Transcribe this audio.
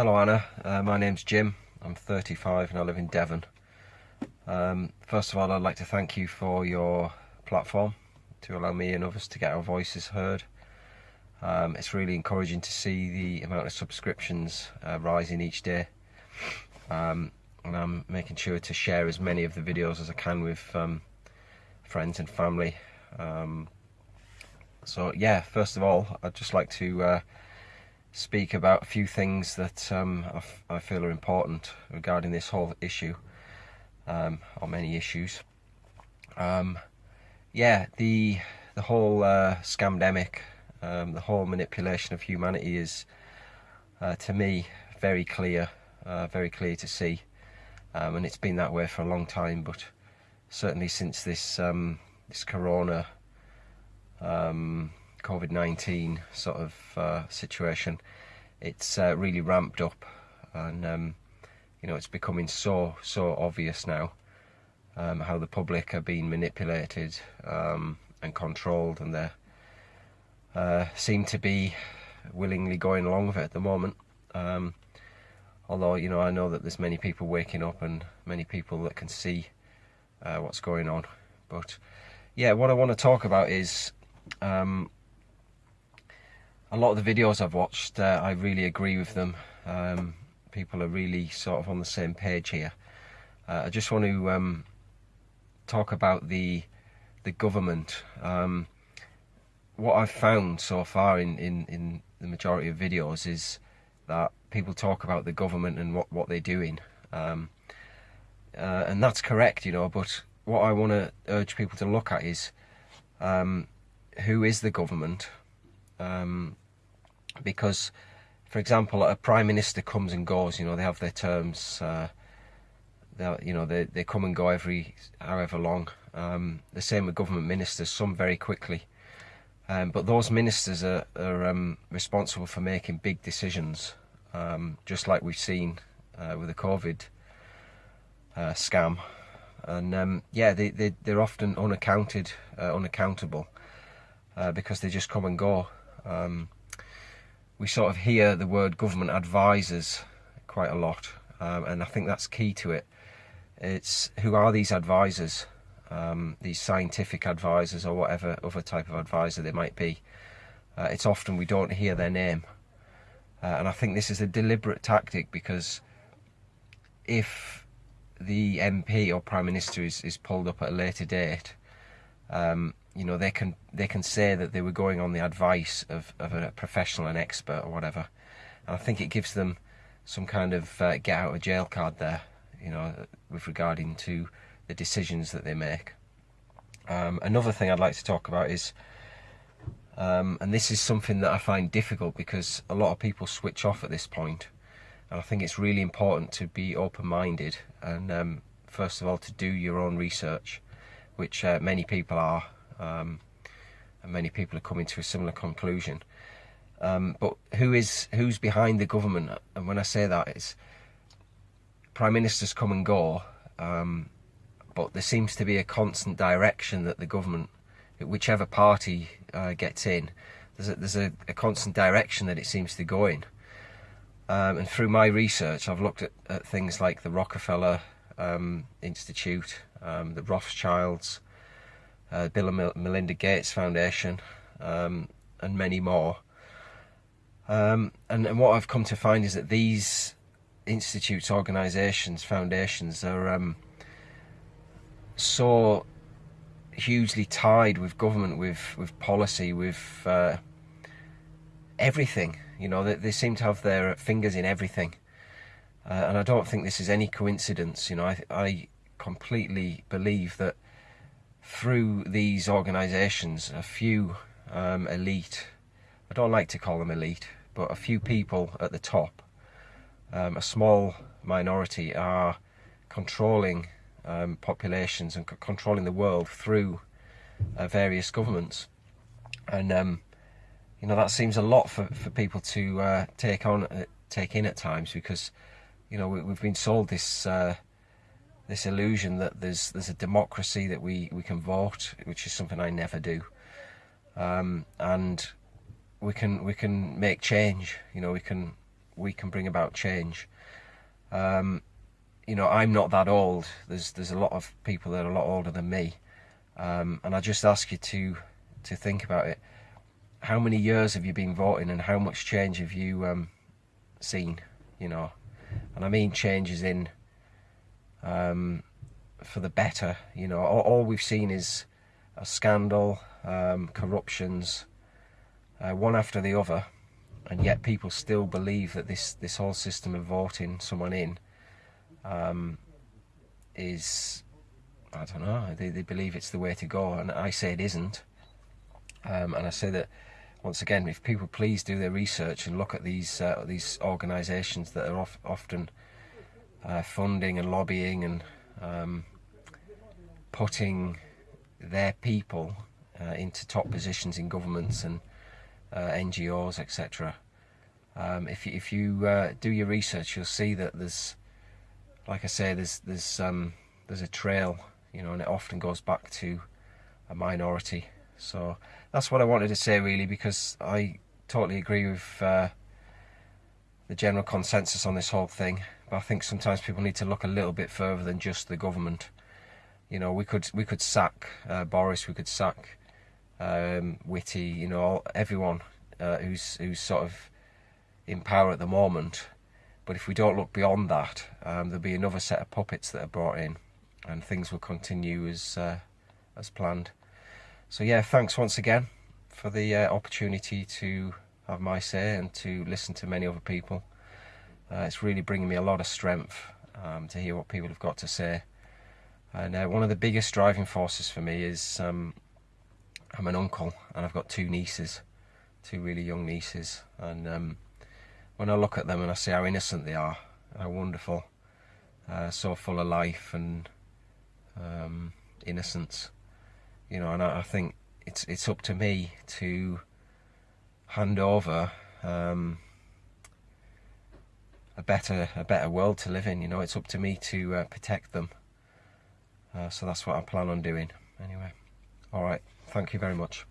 Hello Anna, uh, my name's Jim. I'm 35 and I live in Devon. Um, first of all, I'd like to thank you for your platform to allow me and others to get our voices heard. Um, it's really encouraging to see the amount of subscriptions uh, rising each day. Um, and I'm making sure to share as many of the videos as I can with um, friends and family. Um, so yeah, first of all, I'd just like to uh, speak about a few things that um, I, feel are important regarding this whole issue, um, or many issues. Um, yeah, the the whole uh, scamdemic, um, the whole manipulation of humanity is, uh, to me, very clear, uh, very clear to see, um, and it's been that way for a long time. But certainly since this um, this corona COVID-19 sort of uh, situation, it's uh, really ramped up and um, you know it's becoming so so obvious now um, how the public are being manipulated um, and controlled and they uh, seem to be willingly going along with it at the moment. Um, although you know I know that there's many people waking up and many people that can see uh, what's going on. But yeah what I want to talk about is um, a lot of the videos I've watched, uh, I really agree with them. Um, people are really sort of on the same page here. Uh, I just want to um, talk about the the government. Um, what I've found so far in, in, in the majority of videos is that people talk about the government and what, what they're doing. Um, uh, and that's correct, you know, but what I want to urge people to look at is um, who is the government, um, because, for example, a prime minister comes and goes. You know, they have their terms. Uh, you know, they they come and go every however long. Um, the same with government ministers. Some very quickly. Um, but those ministers are, are um, responsible for making big decisions, um, just like we've seen uh, with the COVID uh, scam. And um, yeah, they, they, they're often unaccounted, uh, unaccountable uh, because they just come and go. Um, we sort of hear the word government advisors quite a lot, um, and I think that's key to it. It's who are these advisors, um, these scientific advisors or whatever other type of advisor they might be. Uh, it's often we don't hear their name, uh, and I think this is a deliberate tactic because if the MP or Prime Minister is, is pulled up at a later date, um, you know they can they can say that they were going on the advice of, of a professional an expert or whatever. And I think it gives them some kind of uh, get out of jail card there you know with regarding to the decisions that they make. Um, another thing I'd like to talk about is um, and this is something that I find difficult because a lot of people switch off at this point. And I think it's really important to be open-minded and um, first of all to do your own research which uh, many people are um, and many people are coming to a similar conclusion. Um, but who is who's behind the government? And when I say that, it's prime ministers come and go, um, but there seems to be a constant direction that the government, whichever party uh, gets in, there's a, there's a, a, constant direction that it seems to go in. Um, and through my research, I've looked at, at things like the Rockefeller um, Institute, um, the Rothschilds, uh, Bill and Melinda Gates Foundation, um, and many more. Um, and, and, what I've come to find is that these institutes, organisations, foundations are um, so hugely tied with government, with with policy, with uh, everything. You know, they, they seem to have their fingers in everything, uh, and I don't think this is any coincidence. You know, I, I completely believe that through these organisations, a few um, elite, I don't like to call them elite, but a few people at the top, um, a small minority are controlling um, populations and controlling the world through uh, various governments. And, um, you know, that seems a lot for, for people to uh, take on, uh, take in at times because, you know, we, have been sold this uh, this illusion that there's there's a democracy that we we can vote, which is something I never do, um, and we can we can make change. You know, we can we can bring about change. Um, you know, I'm not that old. There's there's a lot of people that are a lot older than me, um, and I just ask you to to think about it. How many years have you been voting, and how much change have you um, seen? You know, and I mean changes in um, for the better. You know, all, all, we've seen is a scandal, um, corruptions, uh, one after the other, and yet people still believe that this this whole system of voting someone in um, is I don't know. They they believe it's the way to go, and I say it isn't. Um, and I say that once again, if people please do their research and look at these uh, these organisations that are often uh, funding and lobbying and um, putting their people uh, into top positions in governments and uh, NGOs, etc. Um, if you, if you uh, do your research, you'll see that there's, like I say, there's there's um, there's a trail, you know, and it often goes back to a minority. So that's what I wanted to say, really, because I totally agree with uh, the general consensus on this whole thing. But I think sometimes people need to look a little bit further than just the government. You know, we could we could sack uh, Boris, we could sack um, Whitty, you know, everyone uh, who's who's sort of in power at the moment. But if we don't look beyond that, um, there'll be another set of puppets that are brought in, and things will continue as uh, as planned. So yeah, thanks once again for the uh, opportunity to have my say and to listen to many other people. Uh, it's really bringing me a lot of strength um, to hear what people have got to say. And uh, one of the biggest driving forces for me is um, I'm an uncle and I've got two nieces, two really young nieces. And um, when I look at them and I see how innocent they are, how wonderful, uh, so full of life and um, innocence, you know, and I, I, think it's it's up to me to hand over um, a better a better world to live in. You know, it's up to me to uh, protect them. Uh, so that's what I plan on doing. Anyway, all right. Thank you very much.